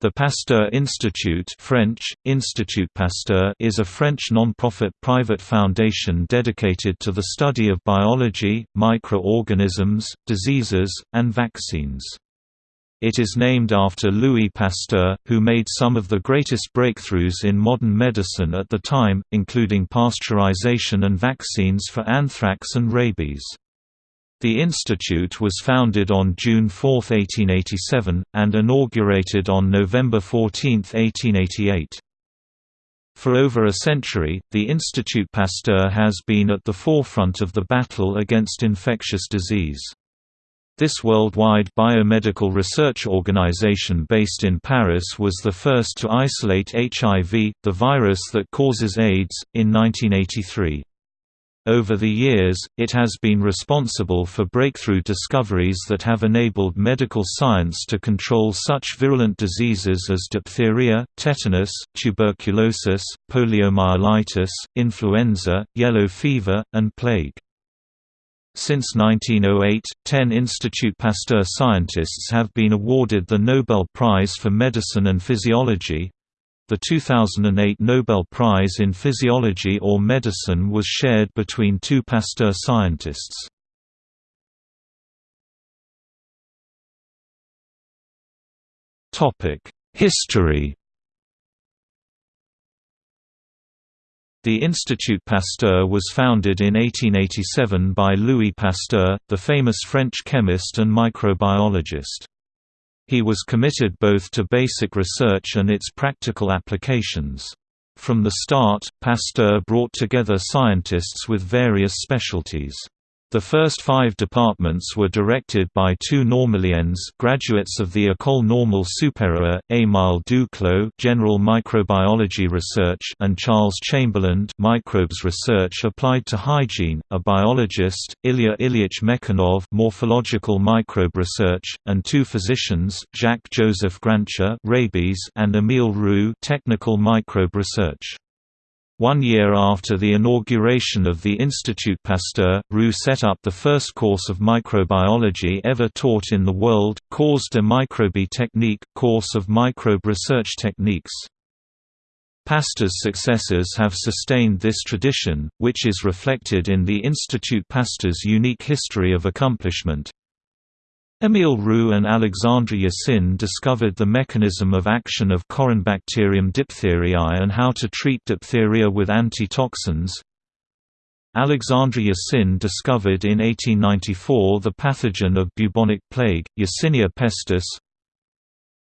The Pasteur Institute French, Institut Pasteur is a French non-profit private foundation dedicated to the study of biology, microorganisms, diseases, and vaccines. It is named after Louis Pasteur, who made some of the greatest breakthroughs in modern medicine at the time, including pasteurization and vaccines for anthrax and rabies. The institute was founded on June 4, 1887, and inaugurated on November 14, 1888. For over a century, the Institut Pasteur has been at the forefront of the battle against infectious disease. This worldwide biomedical research organization based in Paris was the first to isolate HIV, the virus that causes AIDS, in 1983. Over the years, it has been responsible for breakthrough discoveries that have enabled medical science to control such virulent diseases as diphtheria, tetanus, tuberculosis, poliomyelitis, influenza, yellow fever, and plague. Since 1908, ten Institut Pasteur scientists have been awarded the Nobel Prize for Medicine and Physiology, the 2008 Nobel Prize in Physiology or Medicine was shared between two Pasteur scientists. History The Institut Pasteur was founded in 1887 by Louis Pasteur, the famous French chemist and microbiologist. He was committed both to basic research and its practical applications. From the start, Pasteur brought together scientists with various specialties. The first five departments were directed by two Normaliens graduates of the École Normale Supérieure, Émile Duclos General Microbiology Research and Charles Chamberland Microbes Research Applied to Hygiene, a biologist, Ilya Ilyich Mechnikov Morphological Microbe Research, and two physicians, Jacques-Joseph Grancher Rabies and Émile Roux Technical Microbe Research. One year after the inauguration of the Institut Pasteur, Roux set up the first course of microbiology ever taught in the world, Cours de microbie technique, course of microbe research techniques. Pasteur's successors have sustained this tradition, which is reflected in the Institut Pasteur's unique history of accomplishment, Émile Roux and Alexandre Yersin discovered the mechanism of action of Corynebacterium diphtheriae and how to treat diphtheria with antitoxins. Alexandre Yersin discovered in 1894 the pathogen of bubonic plague, Yersinia pestis.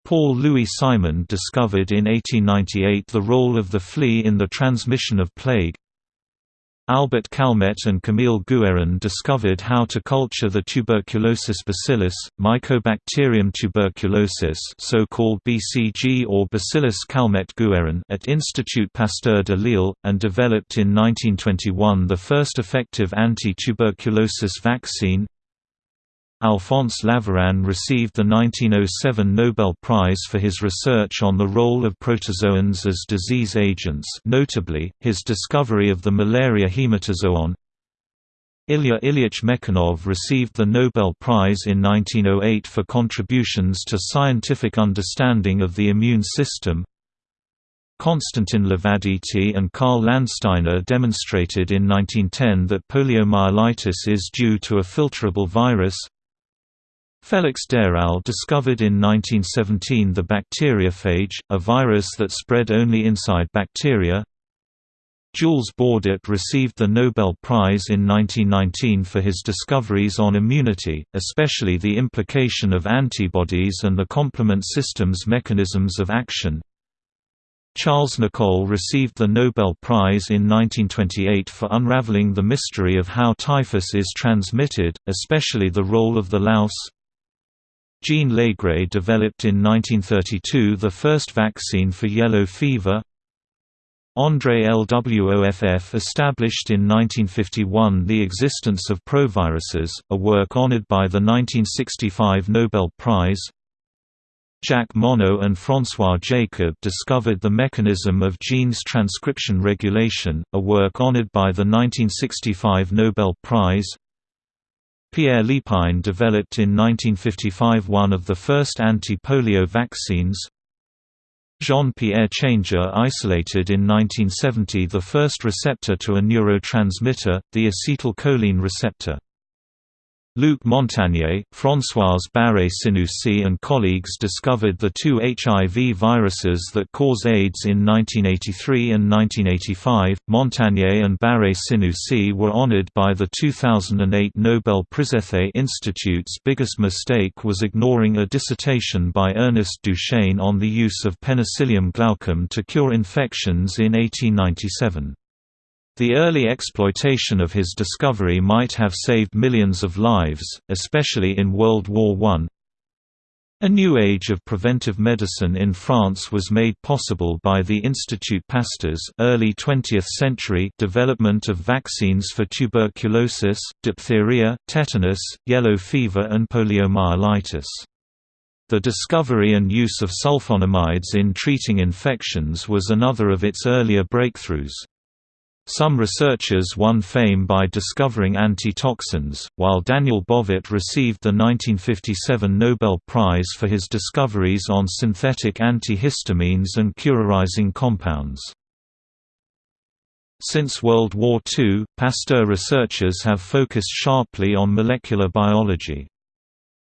Paul Louis Simond discovered in 1898 the role of the flea in the transmission of plague. Albert Calmette and Camille Guérin discovered how to culture the tuberculosis bacillus, Mycobacterium tuberculosis so-called BCG or Bacillus Calmette-Guérin at Institut Pasteur de Lille, and developed in 1921 the first effective anti-tuberculosis vaccine, Alphonse Laveran received the 1907 Nobel Prize for his research on the role of protozoans as disease agents notably, his discovery of the malaria hematozoon. Ilya Ilyich Mechnikov received the Nobel Prize in 1908 for contributions to scientific understanding of the immune system. Constantin Levaditi and Karl Landsteiner demonstrated in 1910 that poliomyelitis is due to a filterable virus. Félix d'Hérelle discovered in 1917 the bacteriophage, a virus that spread only inside bacteria. Jules Bordet received the Nobel Prize in 1919 for his discoveries on immunity, especially the implication of antibodies and the complement system's mechanisms of action. Charles Nicolle received the Nobel Prize in 1928 for unraveling the mystery of how typhus is transmitted, especially the role of the louse, Jean Laigret developed in 1932 the first vaccine for yellow fever. André Lwoff established in 1951 the existence of proviruses, a work honored by the 1965 Nobel Prize. Jacques Monod and François Jacob discovered the mechanism of genes transcription regulation, a work honored by the 1965 Nobel Prize. Pierre Lépine developed in 1955 one of the first anti-polio vaccines. Jean-Pierre Changeux isolated in 1970 the first receptor to a neurotransmitter, the acetylcholine receptor. Luc Montagnier, Françoise Barré-Sinoussi and colleagues discovered the two HIV viruses that cause AIDS in 1983 and 1985. Montagnier and Barré-Sinoussi were honored by the 2008 Nobel Prizethe Institute's biggest mistake was ignoring a dissertation by Ernest Duchesne on the use of Penicillium glaucum to cure infections in 1897. The early exploitation of his discovery might have saved millions of lives, especially in World War I. A new age of preventive medicine in France was made possible by the Institut Pasteur's early 20th century development of vaccines for tuberculosis, diphtheria, tetanus, yellow fever and poliomyelitis. The discovery and use of sulfonamides in treating infections was another of its earlier breakthroughs. Some researchers won fame by discovering antitoxins, while Daniel Bovet received the 1957 Nobel Prize for his discoveries on synthetic antihistamines and curarizing compounds. Since World War II, Pasteur researchers have focused sharply on molecular biology.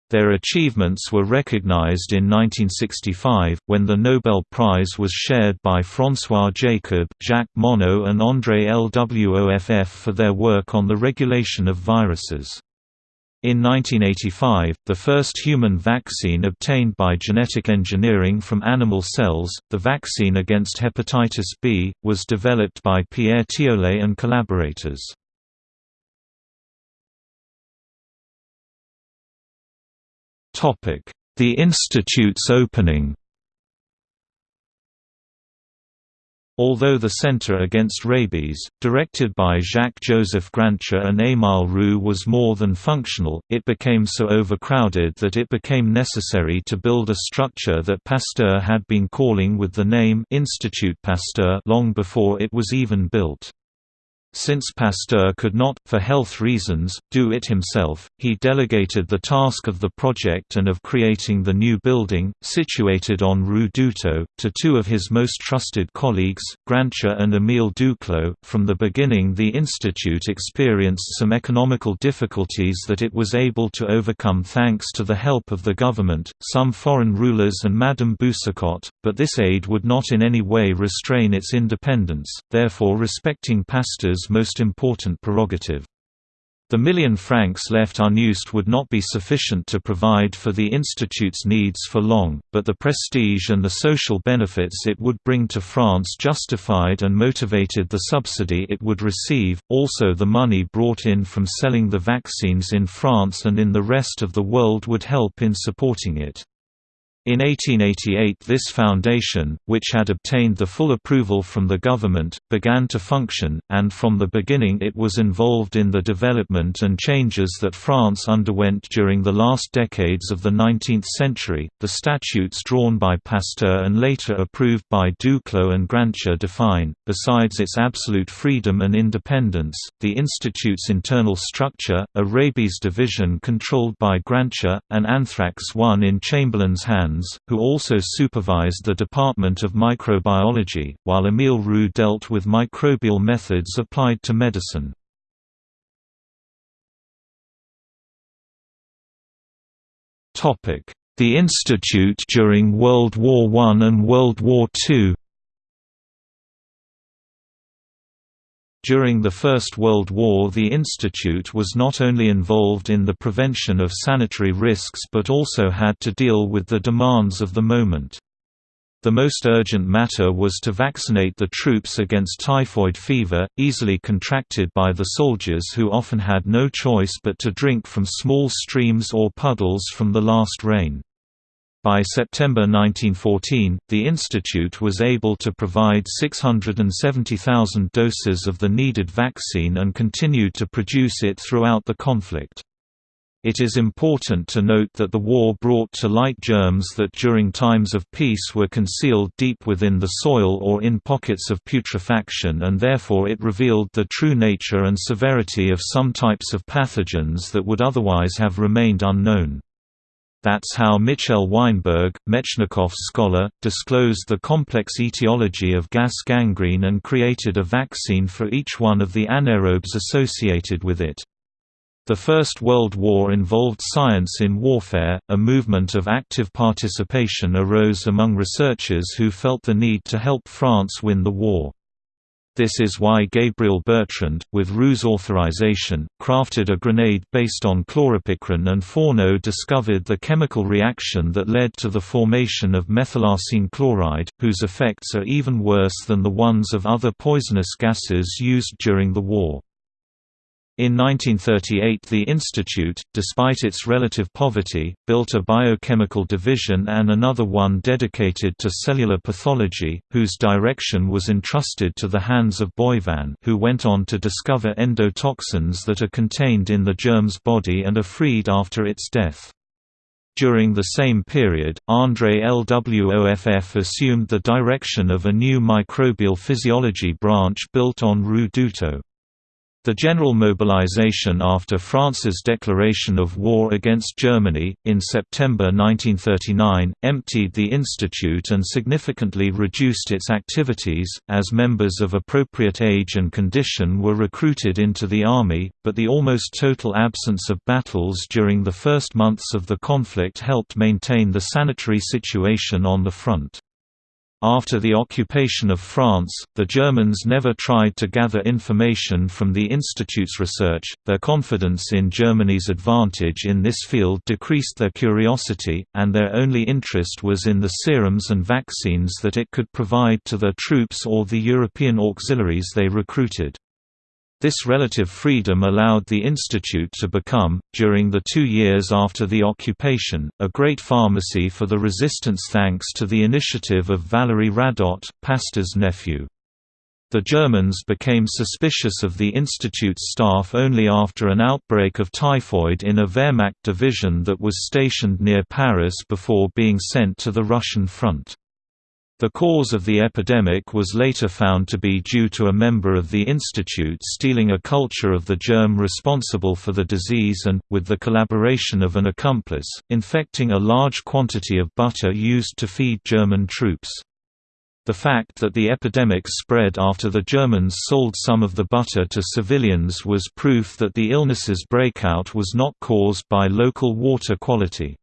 Their achievements were recognized in 1965, when the Nobel Prize was shared by François Jacob, Jacques Monod and André Lwoff for their work on the regulation of viruses. In 1985, the first human vaccine obtained by genetic engineering from animal cells, the vaccine against hepatitis B, was developed by Pierre Tiollais and collaborators. The Institute's opening Although the Centre Against Rabies, directed by Jacques-Joseph Grancher and Émile Roux was more than functional, it became so overcrowded that it became necessary to build a structure that Pasteur had been calling with the name Institut Pasteur long before it was even built. Since Pasteur could not, for health reasons, do it himself, he delegated the task of the project and of creating the new building, situated on Rue Dutot, to two of his most trusted colleagues, Grancher and Émile Duclos. From the beginning, the institute experienced some economical difficulties that it was able to overcome thanks to the help of the government, some foreign rulers, and Madame Boucicaut, but this aid would not in any way restrain its independence, therefore, respecting Pasteur's most important prerogative. The million francs left unused would not be sufficient to provide for the Institute's needs for long, but the prestige and the social benefits it would bring to France justified and motivated the subsidy it would receive. Also, the money brought in from selling the vaccines in France and in the rest of the world would help in supporting it. In 1888 this foundation, which had obtained the full approval from the government, began to function, and from the beginning it was involved in the development and changes that France underwent during the last decades of the 19th century. The statutes drawn by Pasteur and later approved by Duclos and Grancher define, besides its absolute freedom and independence, the Institute's internal structure, a rabies division controlled by Grancher, and anthrax one in Chamberland's hands who also supervised the Department of Microbiology, while Émile Roux dealt with microbial methods applied to medicine. The Institute during World War I and World War II During the First World War the Institute was not only involved in the prevention of sanitary risks but also had to deal with the demands of the moment. The most urgent matter was to vaccinate the troops against typhoid fever, easily contracted by the soldiers who often had no choice but to drink from small streams or puddles from the last rain. By September 1914, the institute was able to provide 670,000 doses of the needed vaccine and continued to produce it throughout the conflict. It is important to note that the war brought to light germs that during times of peace were concealed deep within the soil or in pockets of putrefaction and therefore it revealed the true nature and severity of some types of pathogens that would otherwise have remained unknown. That's how Michel Weinberg, Metchnikoff's scholar, disclosed the complex etiology of gas gangrene and created a vaccine for each one of the anaerobes associated with it. The First World War involved science in warfare, a movement of active participation arose among researchers who felt the need to help France win the war. This is why Gabriel Bertrand, with Roux's authorization, crafted a grenade based on chloropicrin and Fourneau discovered the chemical reaction that led to the formation of methylarsine chloride, whose effects are even worse than the ones of other poisonous gases used during the war. In 1938 the institute, despite its relative poverty, built a biochemical division and another one dedicated to cellular pathology, whose direction was entrusted to the hands of Boivin who went on to discover endotoxins that are contained in the germ's body and are freed after its death. During the same period, André Lwoff assumed the direction of a new microbial physiology branch built on Rue Dutot. The general mobilization after France's declaration of war against Germany, in September 1939, emptied the institute and significantly reduced its activities, as members of appropriate age and condition were recruited into the army, but the almost total absence of battles during the first months of the conflict helped maintain the sanitary situation on the front. After the occupation of France, the Germans never tried to gather information from the Institute's research, their confidence in Germany's advantage in this field decreased their curiosity, and their only interest was in the serums and vaccines that it could provide to their troops or the European auxiliaries they recruited. This relative freedom allowed the institute to become, during the two years after the occupation, a great pharmacy for the resistance thanks to the initiative of Valéry Radot, Pasteur's nephew. The Germans became suspicious of the institute's staff only after an outbreak of typhoid in a Wehrmacht division that was stationed near Paris before being sent to the Russian front. The cause of the epidemic was later found to be due to a member of the institute stealing a culture of the germ responsible for the disease and, with the collaboration of an accomplice, infecting a large quantity of butter used to feed German troops. The fact that the epidemic spread after the Germans sold some of the butter to civilians was proof that the illness's breakout was not caused by local water quality.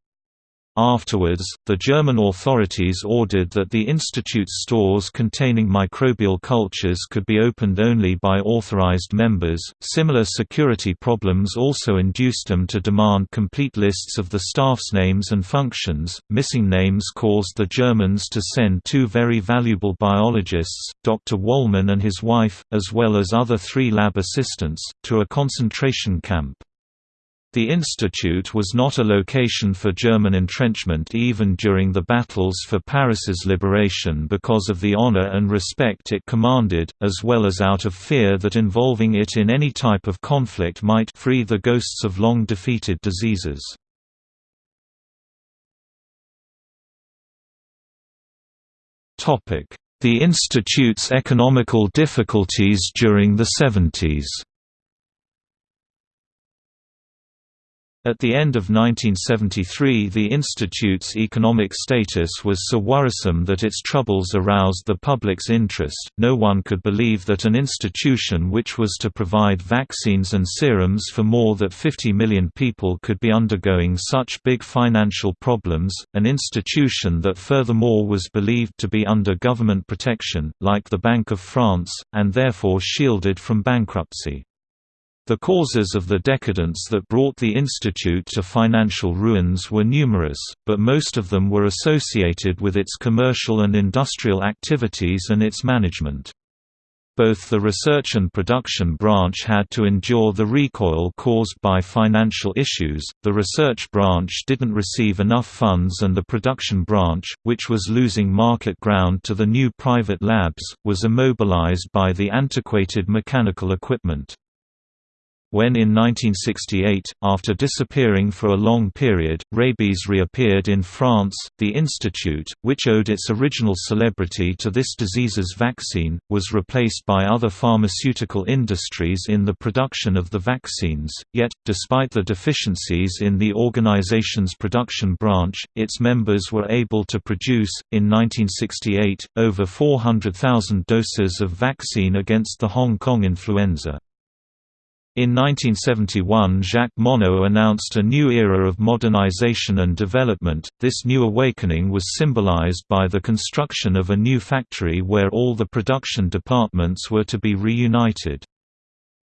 Afterwards, the German authorities ordered that the institute's stores containing microbial cultures could be opened only by authorized members. Similar security problems also induced them to demand complete lists of the staff's names and functions. Missing names caused the Germans to send two very valuable biologists, Dr. Wollmann and his wife, as well as other three lab assistants, to a concentration camp. The institute was not a location for German entrenchment even during the battles for Paris's liberation because of the honor and respect it commanded, as well as out of fear that involving it in any type of conflict might free the ghosts of long-defeated diseases. The institute's economical difficulties during the 70s At the end of 1973 the institute's economic status was so worrisome that its troubles aroused the public's interest. No one could believe that an institution which was to provide vaccines and serums for more than 50 million people could be undergoing such big financial problems, an institution that furthermore was believed to be under government protection, like the Bank of France, and therefore shielded from bankruptcy. The causes of the decadence that brought the institute to financial ruins were numerous, but most of them were associated with its commercial and industrial activities and its management. Both the research and production branch had to endure the recoil caused by financial issues, the research branch didn't receive enough funds and the production branch, which was losing market ground to the new private labs, was immobilized by the antiquated mechanical equipment. When in 1968, after disappearing for a long period, rabies reappeared in France, the institute, which owed its original celebrity to this disease's vaccine, was replaced by other pharmaceutical industries in the production of the vaccines, yet, despite the deficiencies in the organization's production branch, its members were able to produce, in 1968, over 400,000 doses of vaccine against the Hong Kong influenza. In 1971 Jacques Monod announced a new era of modernization and development. This new awakening was symbolized by the construction of a new factory where all the production departments were to be reunited.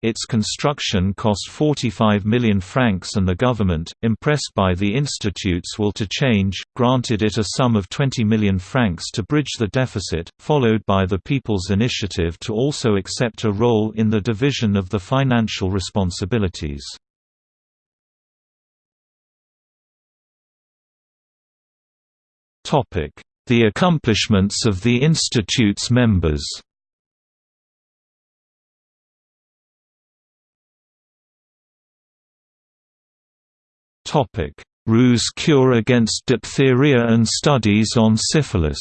Its construction cost 45 million francs and the government, impressed by the institute's will to change, granted it a sum of 20 million francs to bridge the deficit, followed by the People's Initiative to also accept a role in the division of the financial responsibilities. The accomplishments of the institute's members Roux's cure against diphtheria and studies on syphilis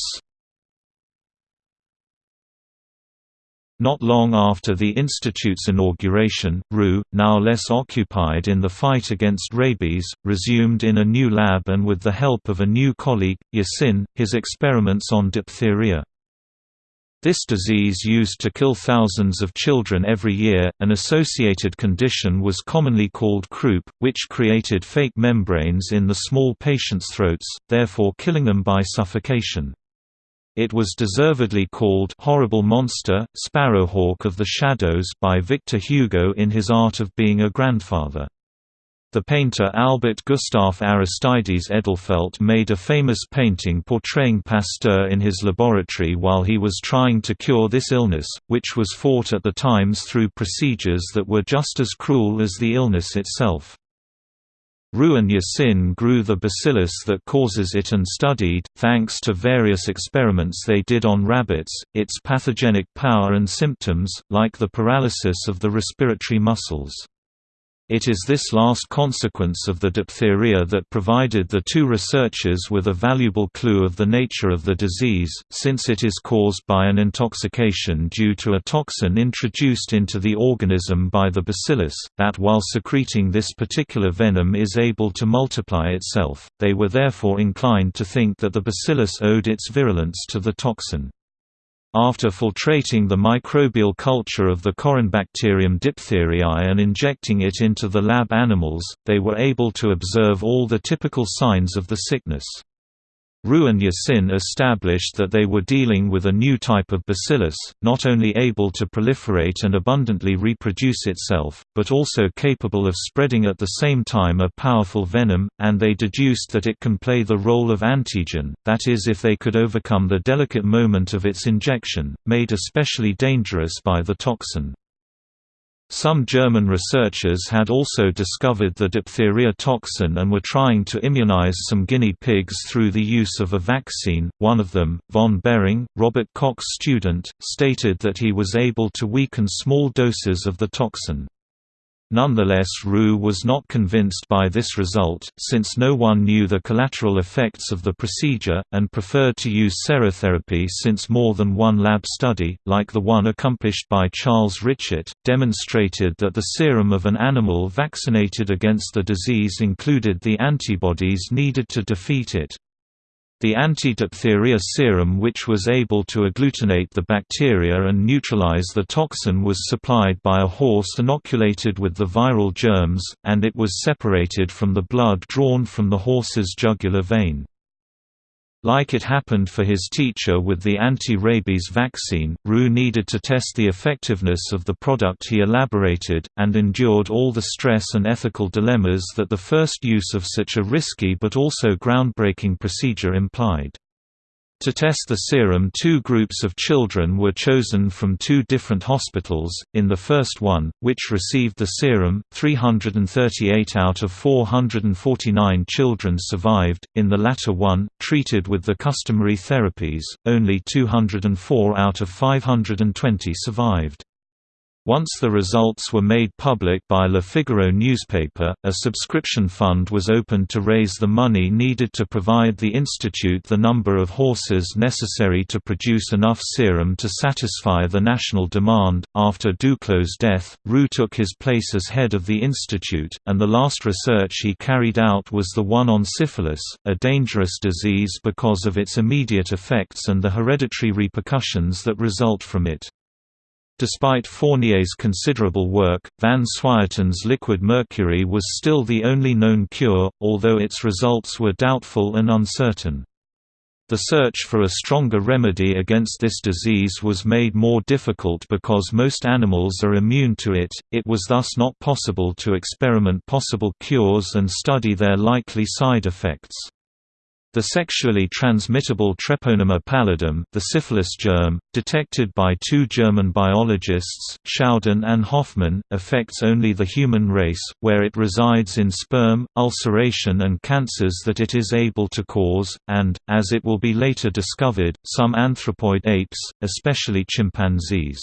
Not long after the institute's inauguration, Roux, now less occupied in the fight against rabies, resumed in a new lab and with the help of a new colleague, Yersin, his experiments on diphtheria. This disease used to kill thousands of children every year. An associated condition was commonly called croup, which created fake membranes in the small patients' throats, therefore killing them by suffocation. It was deservedly called horrible monster, sparrowhawk of the shadows by Victor Hugo in his Art of Being a Grandfather. The painter Albert Gustav Aristides Edelfelt made a famous painting portraying Pasteur in his laboratory while he was trying to cure this illness, which was fought at the times through procedures that were just as cruel as the illness itself. Roux and Yersin grew the bacillus that causes it and studied, thanks to various experiments they did on rabbits, its pathogenic power and symptoms, like the paralysis of the respiratory muscles. It is this last consequence of the diphtheria that provided the two researchers with a valuable clue of the nature of the disease, since it is caused by an intoxication due to a toxin introduced into the organism by the bacillus, that while secreting this particular venom is able to multiply itself, they were therefore inclined to think that the bacillus owed its virulence to the toxin. After filtrating the microbial culture of the Corynebacterium diphtheriae and injecting it into the lab animals, they were able to observe all the typical signs of the sickness. Roux and Yersin established that they were dealing with a new type of bacillus, not only able to proliferate and abundantly reproduce itself, but also capable of spreading at the same time a powerful venom, and they deduced that it can play the role of antigen, that is if they could overcome the delicate moment of its injection, made especially dangerous by the toxin. Some German researchers had also discovered the diphtheria toxin and were trying to immunize some guinea pigs through the use of a vaccine. One of them, von Behring, Robert Koch's student, stated that he was able to weaken small doses of the toxin. Nonetheless Roux was not convinced by this result, since no one knew the collateral effects of the procedure, and preferred to use serotherapy since more than one lab study, like the one accomplished by Charles Richet, demonstrated that the serum of an animal vaccinated against the disease included the antibodies needed to defeat it. The anti-diphtheria serum which was able to agglutinate the bacteria and neutralize the toxin was supplied by a horse inoculated with the viral germs, and it was separated from the blood drawn from the horse's jugular vein. Like it happened for his teacher with the anti-rabies vaccine, Roux needed to test the effectiveness of the product he elaborated, and endured all the stress and ethical dilemmas that the first use of such a risky but also groundbreaking procedure implied. To test the serum two groups of children were chosen from two different hospitals, in the first one, which received the serum, 338 out of 449 children survived, in the latter one, treated with the customary therapies, only 204 out of 520 survived. Once the results were made public by Le Figaro newspaper, a subscription fund was opened to raise the money needed to provide the institute the number of horses necessary to produce enough serum to satisfy the national demand. After Duclos' death, Roux took his place as head of the institute, and the last research he carried out was the one on syphilis, a dangerous disease because of its immediate effects and the hereditary repercussions that result from it. Despite Fournier's considerable work, Van Swieten's liquid mercury was still the only known cure, although its results were doubtful and uncertain. The search for a stronger remedy against this disease was made more difficult because most animals are immune to it, it was thus not possible to experiment possible cures and study their likely side effects. The sexually transmittable Treponema pallidum the syphilis germ, detected by two German biologists, Schaudinn and Hoffmann, affects only the human race, where it resides in sperm, ulceration and cancers that it is able to cause, and, as it will be later discovered, some anthropoid apes, especially chimpanzees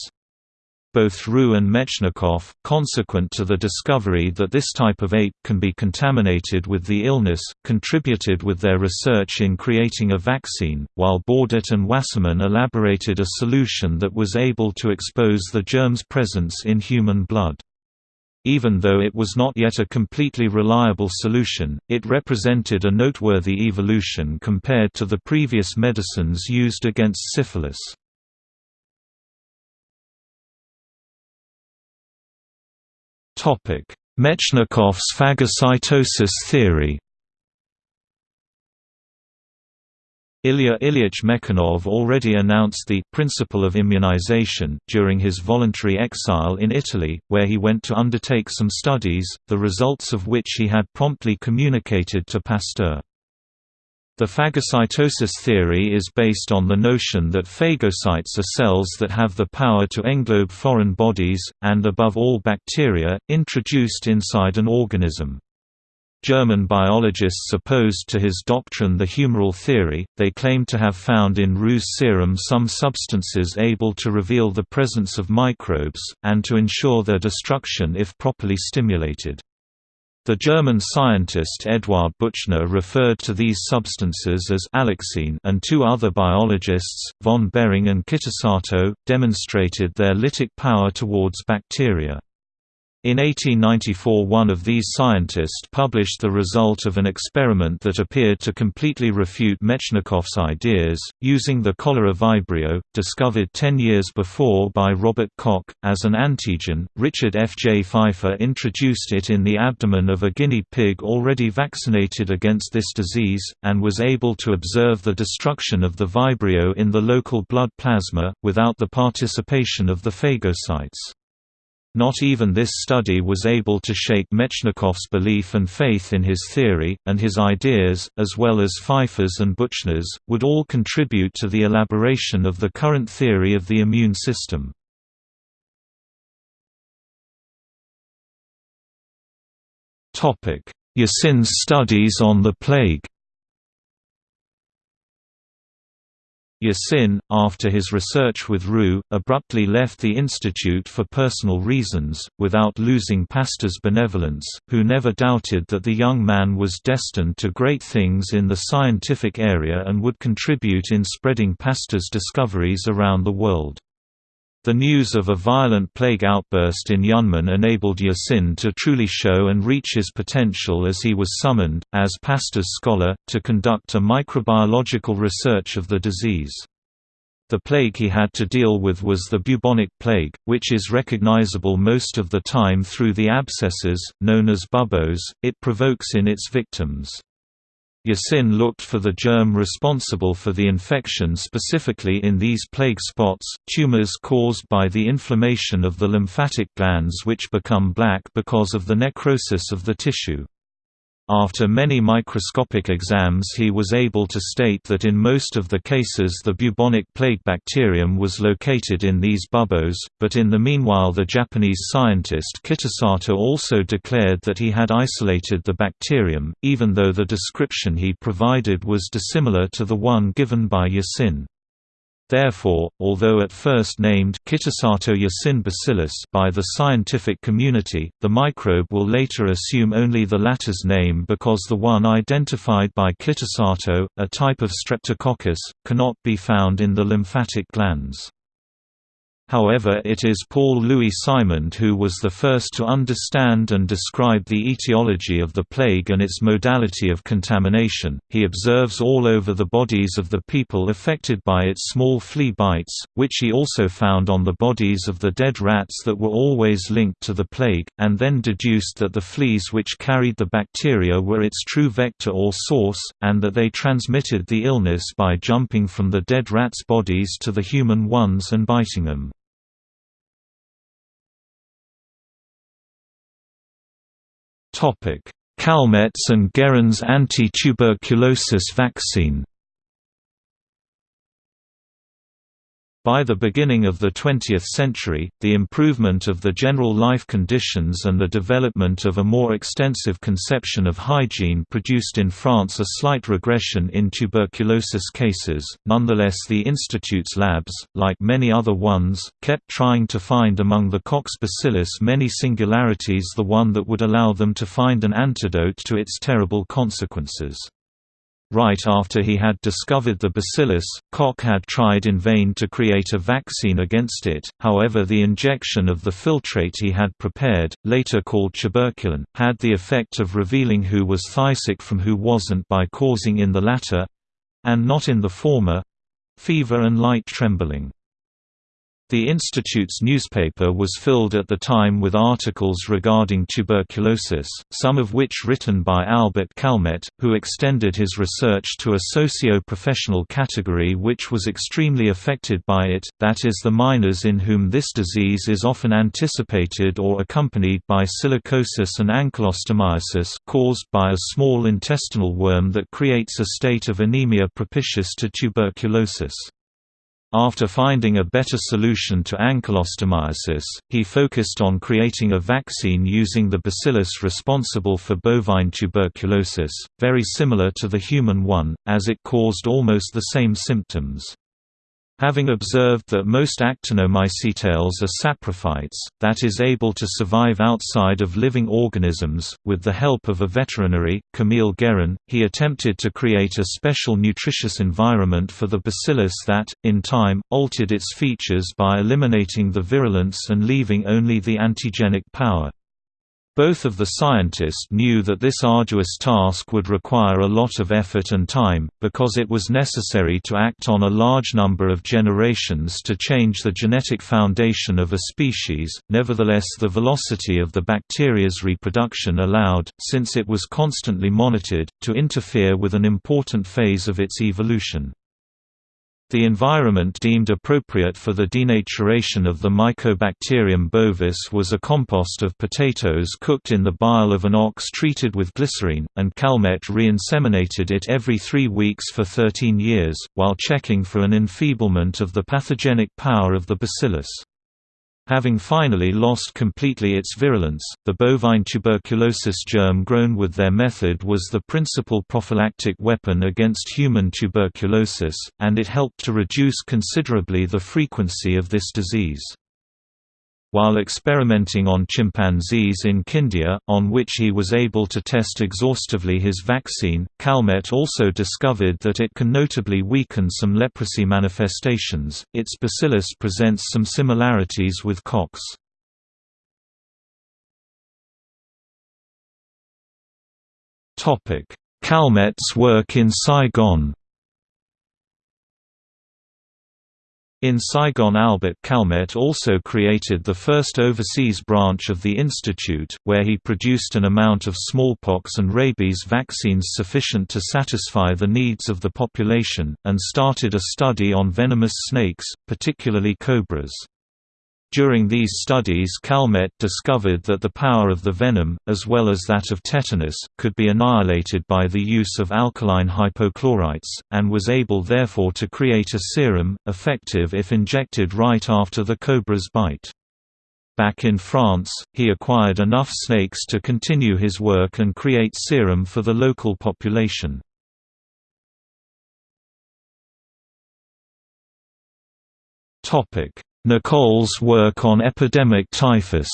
both Roux and Mechnikov, consequent to the discovery that this type of ape can be contaminated with the illness, contributed with their research in creating a vaccine, while Bordet and Wassermann elaborated a solution that was able to expose the germ's presence in human blood. Even though it was not yet a completely reliable solution, it represented a noteworthy evolution compared to the previous medicines used against syphilis. Mechnikov's phagocytosis theory Ilya Ilyich Mechnikov already announced the «principle of immunization» during his voluntary exile in Italy, where he went to undertake some studies, the results of which he had promptly communicated to Pasteur. The phagocytosis theory is based on the notion that phagocytes are cells that have the power to englobe foreign bodies, and above all bacteria, introduced inside an organism. German biologists opposed to his doctrine the humoral theory, they claim to have found in Roux's serum some substances able to reveal the presence of microbes, and to ensure their destruction if properly stimulated. The German scientist Eduard Buchner referred to these substances as alexine and two other biologists, von Behring and Kitasato, demonstrated their lytic power towards bacteria. In 1894 one of these scientists published the result of an experiment that appeared to completely refute Mechnikov's ideas, using the cholera vibrio, discovered ten years before by Robert Koch, as an antigen. Richard F. J. Pfeiffer introduced it in the abdomen of a guinea pig already vaccinated against this disease, and was able to observe the destruction of the vibrio in the local blood plasma, without the participation of the phagocytes. Not even this study was able to shake Mechnikov's belief and faith in his theory, and his ideas, as well as Pfeiffer's and Buchner's, would all contribute to the elaboration of the current theory of the immune system. Yersin's studies on the plague Yersin, after his research with Roux, abruptly left the institute for personal reasons, without losing Pasteur's benevolence, who never doubted that the young man was destined to great things in the scientific area and would contribute in spreading Pasteur's discoveries around the world. The news of a violent plague outburst in Yunnan enabled Yersin to truly show and reach his potential as he was summoned, as Pasteur's scholar, to conduct a microbiological research of the disease. The plague he had to deal with was the bubonic plague, which is recognizable most of the time through the abscesses, known as buboes, it provokes in its victims. Yersin looked for the germ responsible for the infection specifically in these plague spots, tumors caused by the inflammation of the lymphatic glands which become black because of the necrosis of the tissue. After many microscopic exams he was able to state that in most of the cases the bubonic plague bacterium was located in these buboes, but in the meanwhile the Japanese scientist Kitasato also declared that he had isolated the bacterium, even though the description he provided was dissimilar to the one given by Yersin. Therefore, although at first named Kitasato Yersin bacillus by the scientific community, the microbe will later assume only the latter's name because the one identified by Kitasato, a type of Streptococcus, cannot be found in the lymphatic glands. However it is Paul Louis Simond who was the first to understand and describe the etiology of the plague and its modality of contamination. He observes all over the bodies of the people affected by its small flea bites, which he also found on the bodies of the dead rats that were always linked to the plague, and then deduced that the fleas which carried the bacteria were its true vector or source, and that they transmitted the illness by jumping from the dead rats' bodies to the human ones and biting them. Calmette's and Guerin's anti-tuberculosis vaccine By the beginning of the 20th century, the improvement of the general life conditions and the development of a more extensive conception of hygiene produced in France a slight regression in tuberculosis cases. Nonetheless, the Institute's labs, like many other ones, kept trying to find among the Koch bacillus many singularities the one that would allow them to find an antidote to its terrible consequences. Right after he had discovered the bacillus, Koch had tried in vain to create a vaccine against it, however the injection of the filtrate he had prepared, later called tuberculin, had the effect of revealing who was phthisic from who wasn't by causing in the latter—and not in the former—fever and light trembling. The Institute's newspaper was filled at the time with articles regarding tuberculosis, some of which written by Albert Calmette, who extended his research to a socio-professional category which was extremely affected by it, that is the miners in whom this disease is often anticipated or accompanied by silicosis and ankylostomiasis caused by a small intestinal worm that creates a state of anemia propitious to tuberculosis. After finding a better solution to ankylostomiasis, he focused on creating a vaccine using the bacillus responsible for bovine tuberculosis, very similar to the human one, as it caused almost the same symptoms. Having observed that most actinomycetales are saprophytes, that is able to survive outside of living organisms, with the help of a veterinary, Camille Guerin, he attempted to create a special nutritious environment for the bacillus that, in time, altered its features by eliminating the virulence and leaving only the antigenic power. Both of the scientists knew that this arduous task would require a lot of effort and time, because it was necessary to act on a large number of generations to change the genetic foundation of a species, nevertheless the velocity of the bacteria's reproduction allowed, since it was constantly monitored, to interfere with an important phase of its evolution. The environment deemed appropriate for the denaturation of the Mycobacterium bovis was a compost of potatoes cooked in the bile of an ox treated with glycerine, and Calmette re-inseminated it every three weeks for 13 years, while checking for an enfeeblement of the pathogenic power of the bacillus. Having finally lost completely its virulence, the bovine tuberculosis germ grown with their method was the principal prophylactic weapon against human tuberculosis, and it helped to reduce considerably the frequency of this disease. While experimenting on chimpanzees in Kindia, on which he was able to test exhaustively his vaccine, Calmette also discovered that it can notably weaken some leprosy manifestations. Its bacillus presents some similarities with Koch's. Calmette's work in Saigon In Saigon Albert Calmette also created the first overseas branch of the institute, where he produced an amount of smallpox and rabies vaccines sufficient to satisfy the needs of the population, and started a study on venomous snakes, particularly cobras. During these studies Calmette discovered that the power of the venom, as well as that of tetanus, could be annihilated by the use of alkaline hypochlorites, and was able therefore to create a serum, effective if injected right after the cobra's bite. Back in France, he acquired enough snakes to continue his work and create serum for the local population. Nicolle's work on epidemic typhus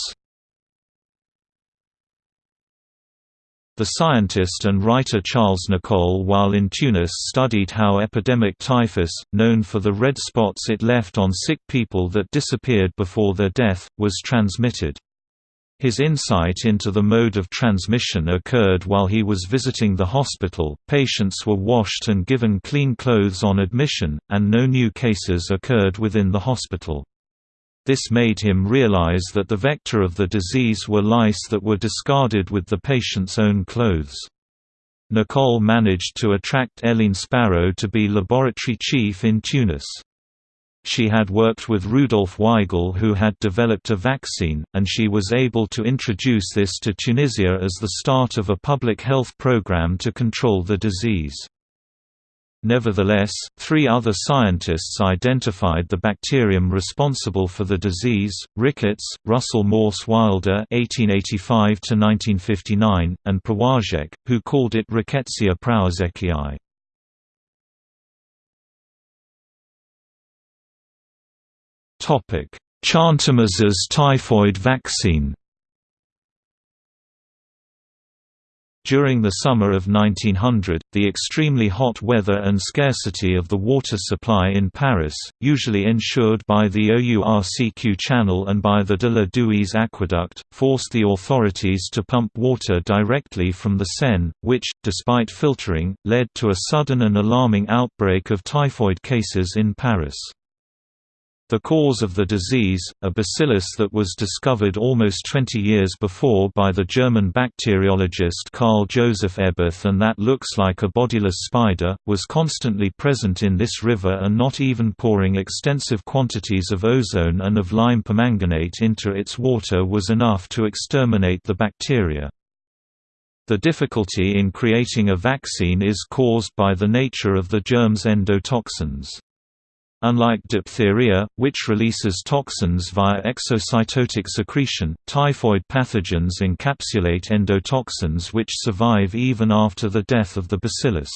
The scientist and writer Charles Nicolle while in Tunis studied how epidemic typhus, known for the red spots it left on sick people that disappeared before their death, was transmitted. His insight into the mode of transmission occurred while he was visiting the hospital. Patients were washed and given clean clothes on admission, and no new cases occurred within the hospital. This made him realize that the vector of the disease were lice that were discarded with the patient's own clothes. Nicolle managed to attract Eileen Sparrow to be laboratory chief in Tunis. She had worked with Rudolf Weigl who had developed a vaccine, and she was able to introduce this to Tunisia as the start of a public health program to control the disease. Nevertheless, three other scientists identified the bacterium responsible for the disease: Ricketts, Russell Morse Wilder (1885–1959), and Prowazek, who called it Rickettsia prowazekii. Topic: typhoid vaccine. During the summer of 1900, the extremely hot weather and scarcity of the water supply in Paris, usually ensured by the OURCQ channel and by the de la Dhuis aqueduct, forced the authorities to pump water directly from the Seine, which, despite filtering, led to a sudden and alarming outbreak of typhoid cases in Paris. The cause of the disease, a bacillus that was discovered almost 20 years before by the German bacteriologist Karl Joseph Eberth and that looks like a bodiless spider, was constantly present in this river and not even pouring extensive quantities of ozone and of lime permanganate into its water was enough to exterminate the bacteria. The difficulty in creating a vaccine is caused by the nature of the germ's endotoxins. Unlike diphtheria, which releases toxins via exocytotic secretion, typhoid pathogens encapsulate endotoxins which survive even after the death of the bacillus.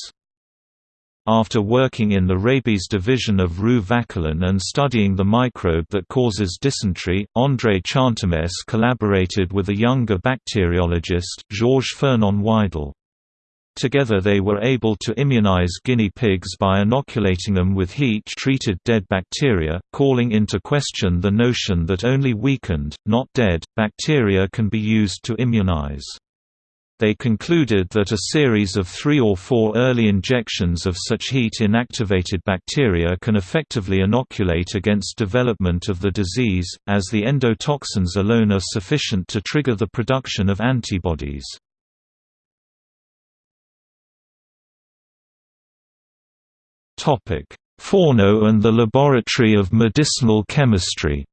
After working in the rabies division of Rue Vauquelin and studying the microbe that causes dysentery, André Chantemesse collaborated with a younger bacteriologist, Georges Fernand Widal. Together they were able to immunize guinea pigs by inoculating them with heat-treated dead bacteria, calling into question the notion that only weakened, not dead, bacteria can be used to immunize. They concluded that a series of three or four early injections of such heat-inactivated bacteria can effectively inoculate against development of the disease, as the endotoxins alone are sufficient to trigger the production of antibodies. Fourneau and the Laboratory of Medicinal Chemistry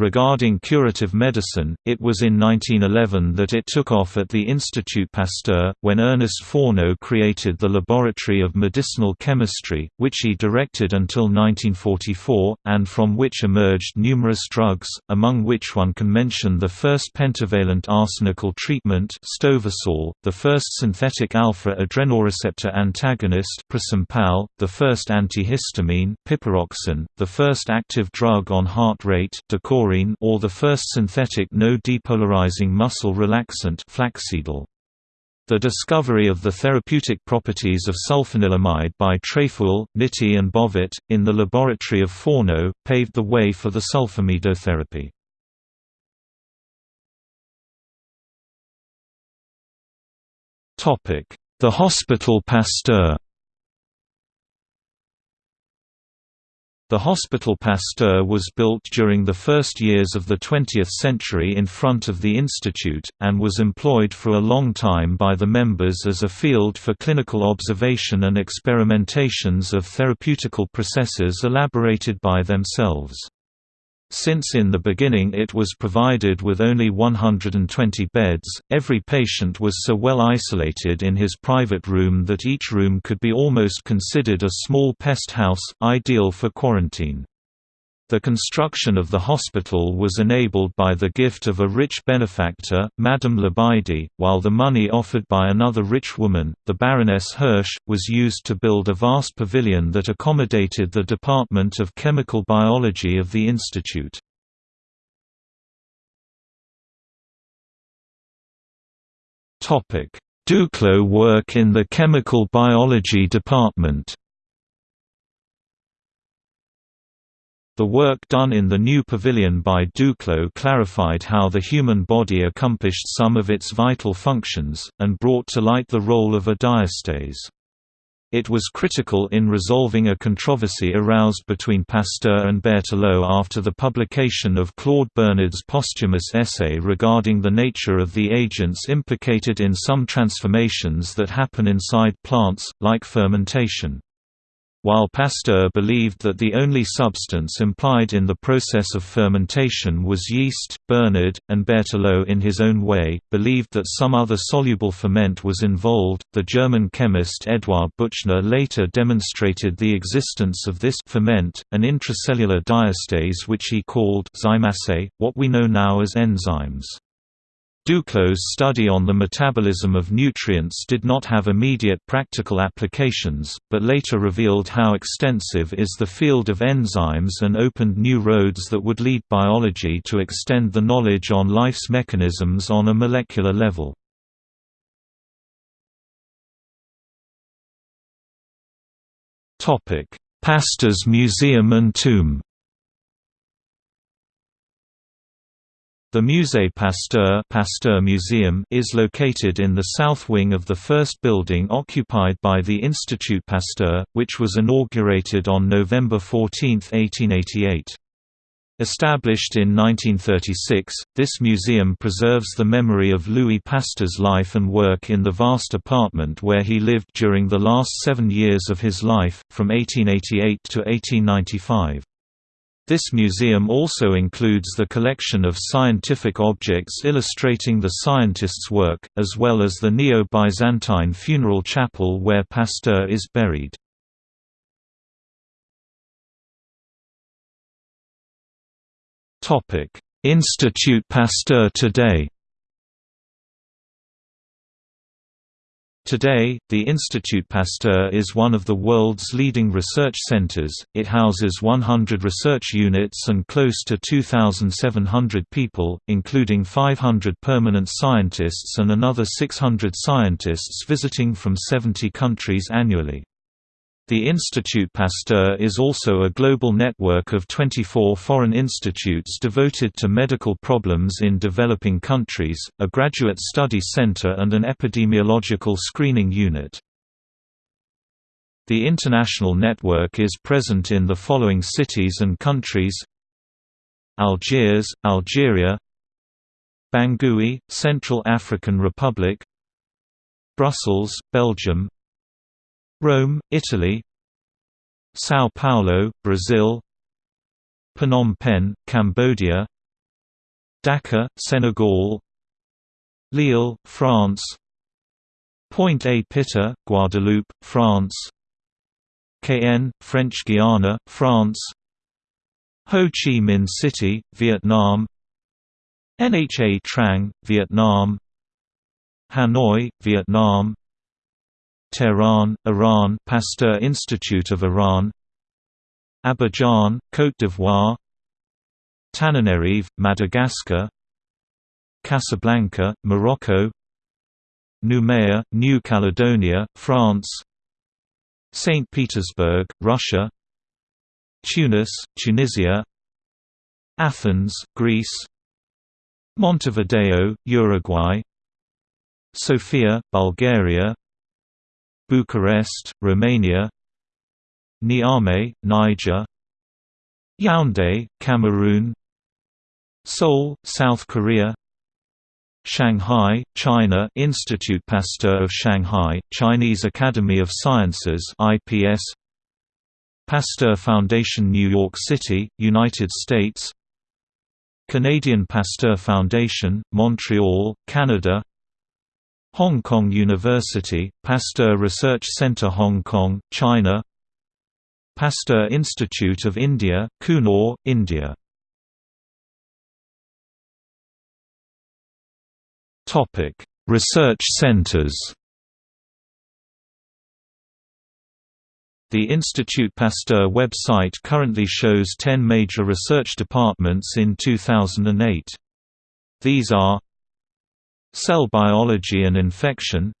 Regarding curative medicine, it was in 1911 that it took off at the Institut Pasteur, when Ernest Fourneau created the Laboratory of Medicinal Chemistry, which he directed until 1944, and from which emerged numerous drugs, among which one can mention the first pentavalent arsenical treatment Stovarsol, the first synthetic alpha-adrenoreceptor antagonist Prosympal, the first antihistamine Piperoxan, the first active drug on heart rate Decorin or the first synthetic no-depolarizing muscle relaxant Flaxedil. The discovery of the therapeutic properties of sulfanilamide by Tréfouël, Nitti and Bovet, in the laboratory of Fourneau, paved the way for the sulfamidotherapy. The Hospital Pasteur The Hospital Pasteur was built during the first years of the 20th century in front of the institute, and was employed for a long time by the members as a field for clinical observation and experimentations of therapeutical processes elaborated by themselves. Since in the beginning it was provided with only 120 beds, every patient was so well isolated in his private room that each room could be almost considered a small pest house, ideal for quarantine. The construction of the hospital was enabled by the gift of a rich benefactor, Madame Lebaudy, while the money offered by another rich woman, the Baroness Hirsch, was used to build a vast pavilion that accommodated the Department of Chemical Biology of the institute. Duclaux work in the chemical biology department The work done in the new pavilion by Duclaux clarified how the human body accomplished some of its vital functions, and brought to light the role of a diastase. It was critical in resolving a controversy aroused between Pasteur and Berthelot after the publication of Claude Bernard's posthumous essay regarding the nature of the agents implicated in some transformations that happen inside plants, like fermentation. While Pasteur believed that the only substance implied in the process of fermentation was yeast, Bernard, and Berthelot in his own way, believed that some other soluble ferment was involved. The German chemist Eduard Buchner later demonstrated the existence of this ferment, an intracellular diastase which he called zymase, what we know now as enzymes. Duclaux' study on the metabolism of nutrients did not have immediate practical applications, but later revealed how extensive is the field of enzymes and opened new roads that would lead biology to extend the knowledge on life's mechanisms on a molecular level. Pasteur's Museum and Tomb The Musée Pasteur, Pasteur Museum is located in the south wing of the first building occupied by the Institut Pasteur, which was inaugurated on November 14, 1888. Established in 1936, this museum preserves the memory of Louis Pasteur's life and work in the vast apartment where he lived during the last seven years of his life, from 1888 to 1895. This museum also includes the collection of scientific objects illustrating the scientist's work, as well as the Neo-Byzantine funeral chapel where Pasteur is buried. Institut Pasteur today Today, the Institut Pasteur is one of the world's leading research centers. It houses 100 research units and close to 2,700 people, including 500 permanent scientists and another 600 scientists visiting from 70 countries annually. The Institut Pasteur is also a global network of 24 foreign institutes devoted to medical problems in developing countries, a graduate study center and an epidemiological screening unit. The international network is present in the following cities and countries Algiers, Algeria Bangui, Central African Republic Brussels, Belgium Rome, Italy São Paulo, Brazil Phnom Penh, Cambodia Dakar, Senegal Lille, France Pointe-à-Pitre, Guadeloupe, France Cayenne, French Guiana, France Ho Chi Minh City, Vietnam Nha Trang, Vietnam Hanoi, Vietnam Tehran, Iran Pasteur Institute of Iran Abidjan, Côte d'Ivoire Tananarive, Madagascar Casablanca, Morocco Noumea, New Caledonia, France St. Petersburg, Russia Tunis, Tunisia Athens, Greece Montevideo, Uruguay Sofia, Bulgaria Bucharest, Romania Niamey, Niger Yaoundé, Cameroon Seoul, South Korea Shanghai, China Institut Pasteur of Shanghai, Chinese Academy of Sciences IPS Pasteur Foundation New York City, United States Canadian Pasteur Foundation, Montreal, Canada Hong Kong University, Pasteur Research Center Hong Kong, China. Pasteur Institute of India, Coonoor, India. Research centers. The Institut Pasteur website currently shows 10 major research departments in 2008. These are Cell biology and infection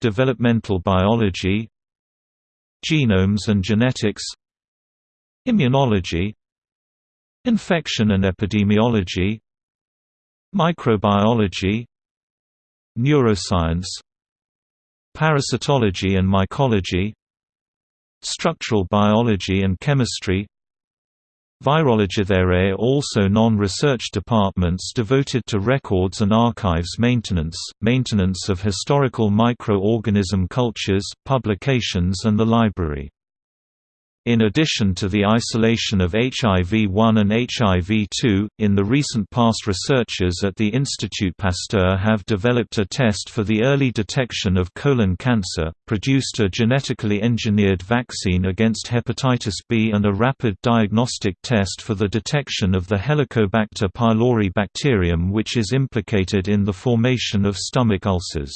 Developmental biology Genomes and genetics Immunology Infection and epidemiology Microbiology Neuroscience Parasitology and mycology Structural biology and chemistry Virology There are also non-research departments devoted to records and archives maintenance, maintenance of historical microorganism cultures, publications and the library. In addition to the isolation of HIV-1 and HIV-2, in the recent past researchers at the Institut Pasteur have developed a test for the early detection of colon cancer, produced a genetically engineered vaccine against hepatitis B and a rapid diagnostic test for the detection of the Helicobacter pylori bacterium which is implicated in the formation of stomach ulcers.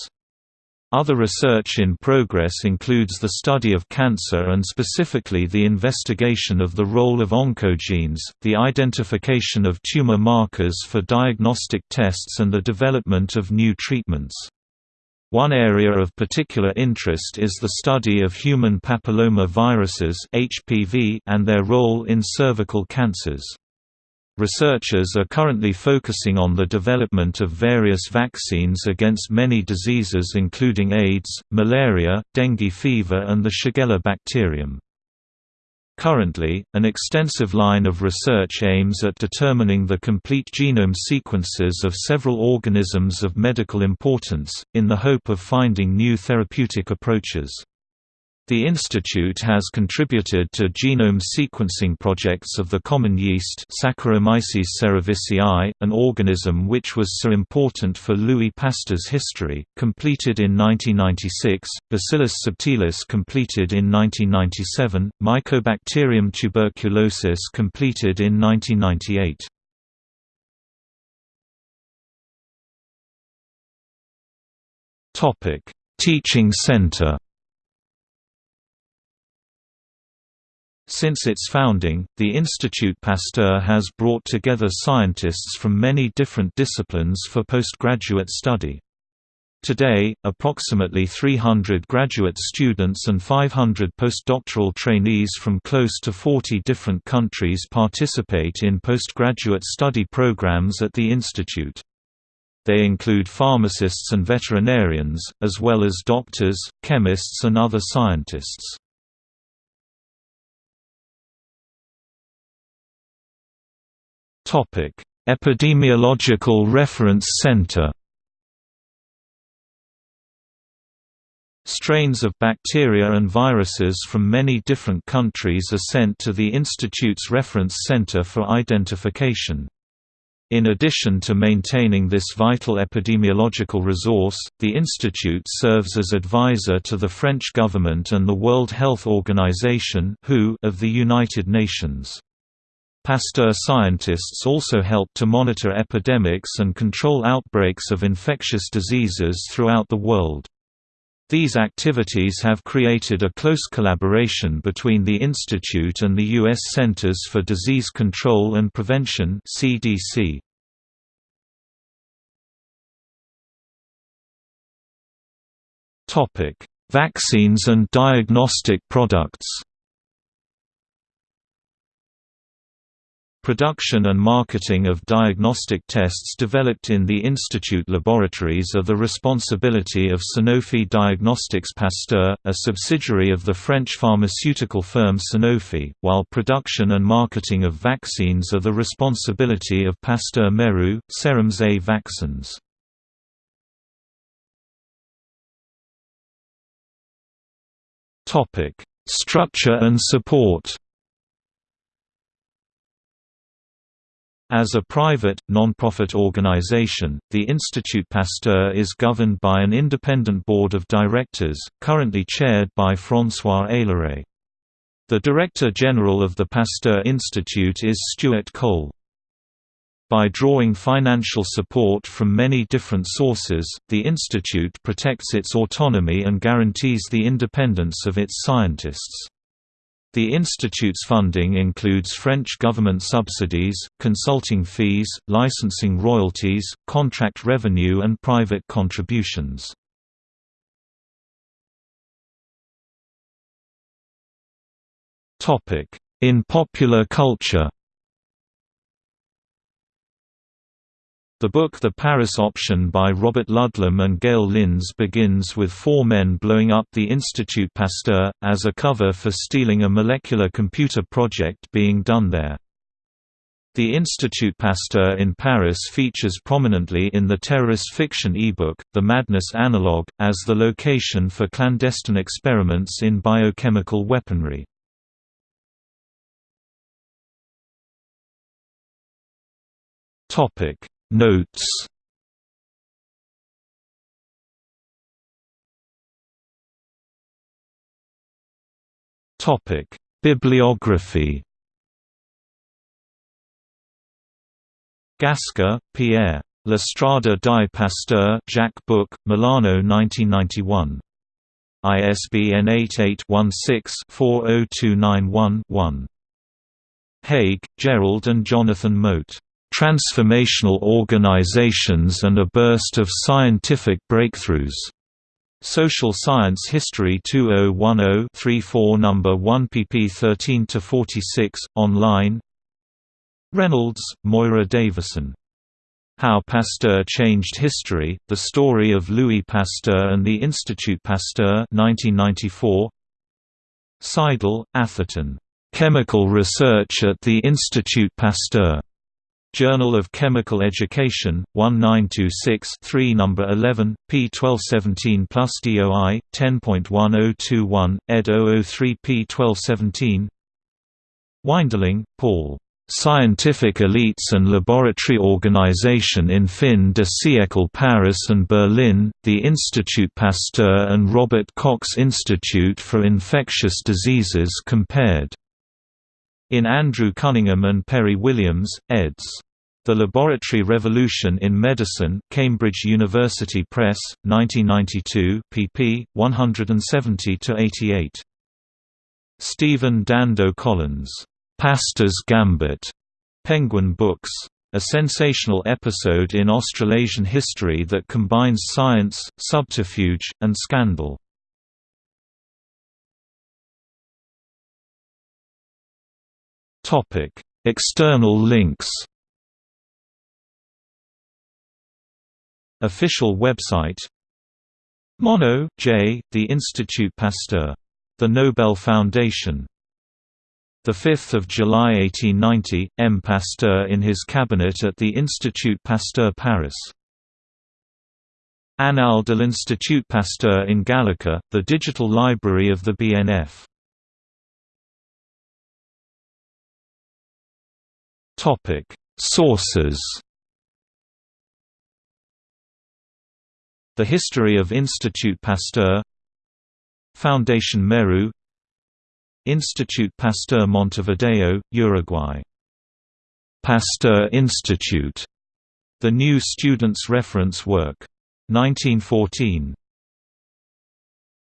Other research in progress includes the study of cancer and specifically the investigation of the role of oncogenes, the identification of tumor markers for diagnostic tests and the development of new treatments. One area of particular interest is the study of human papilloma viruses and their role in cervical cancers. Researchers are currently focusing on the development of various vaccines against many diseases including AIDS, malaria, dengue fever and the Shigella bacterium. Currently, an extensive line of research aims at determining the complete genome sequences of several organisms of medical importance, in the hope of finding new therapeutic approaches. The institute has contributed to genome sequencing projects of the common yeast Saccharomyces cerevisiae, an organism which was so important for Louis Pasteur's history, completed in 1996, Bacillus subtilis completed in 1997, Mycobacterium tuberculosis completed in 1998. Teaching center Since its founding, the Institut Pasteur has brought together scientists from many different disciplines for postgraduate study. Today, approximately 300 graduate students and 500 postdoctoral trainees from close to 40 different countries participate in postgraduate study programs at the institute. They include pharmacists and veterinarians, as well as doctors, chemists and other scientists. Epidemiological Reference Center. Strains of bacteria and viruses from many different countries are sent to the Institute's Reference Center for identification. In addition to maintaining this vital epidemiological resource, the institute serves as advisor to the French government and the World Health Organization of the United Nations. Pasteur scientists also help to monitor epidemics and control outbreaks of infectious diseases throughout the world. These activities have created a close collaboration between the Institute and the U.S. Centers for Disease Control and Prevention CDC. Vaccines and diagnostic products Production and marketing of diagnostic tests developed in the Institute laboratories are the responsibility of Sanofi Diagnostics Pasteur, a subsidiary of the French pharmaceutical firm Sanofi, while production and marketing of vaccines are the responsibility of Pasteur Mérieux, Serums et Vaccins. Structure and support As a private, non-profit organization, the Institut Pasteur is governed by an independent board of directors, currently chaired by François Ailleret. The Director General of the Pasteur Institute is Stewart Cole. By drawing financial support from many different sources, the institute protects its autonomy and guarantees the independence of its scientists. The institute's funding includes French government subsidies, consulting fees, licensing royalties, contract revenue and private contributions. In popular culture The book The Paris Option by Robert Ludlum and Gayle Lynds begins with four men blowing up the Institut Pasteur, as a cover for stealing a molecular computer project being done there. The Institut Pasteur in Paris features prominently in the terrorist fiction ebook, The Madness Analog, as the location for clandestine experiments in biochemical weaponry. Topic Notes Topic: Bibliography. Gascar, Pierre. L'Estrada di Pasteur Jaca Book, Milano 1991. ISBN 88-16-40291-1. Haig, Gerald and Jonathan Mote. Transformational Organizations and a Burst of Scientific Breakthroughs. Social Science History 2010-34 No. 1 pp 13–46, online Reynolds, Moira Davison. How Pasteur Changed History, The Story of Louis Pasteur and the Institut Pasteur 1994. Seidel, Atherton. Chemical Research at the Institut Pasteur. Journal of Chemical Education, 1926 3 No. 11, p. 1217 plus DOI, 10.1021, ed. 003 p. 1217 Weindling, Paul. Scientific Elites and Laboratory Organization in Fin de siècle Paris and Berlin, the Institut Pasteur and Robert Koch Institute for Infectious Diseases compared. In Andrew Cunningham and Perry Williams, eds. The Laboratory Revolution in Medicine Cambridge University Press, 1992 pp. 170–88. Stephen Dando Collins. Pasteur's Gambit. Penguin Books. A sensational episode in Australasian history that combines science, subterfuge, and scandal. Topic: External links. Official website. Monod, J. The Institut Pasteur. The Nobel Foundation. 5 July 1890, M. Pasteur in his cabinet at the Institut Pasteur Paris. Annales de l'Institut Pasteur in Gallica, the digital library of the BNF. Topic: Sources. The History of Institut Pasteur Foundation Mérieux Institut Pasteur Montevideo, Uruguay Pasteur Institute, the new Students' Reference Work. 1914.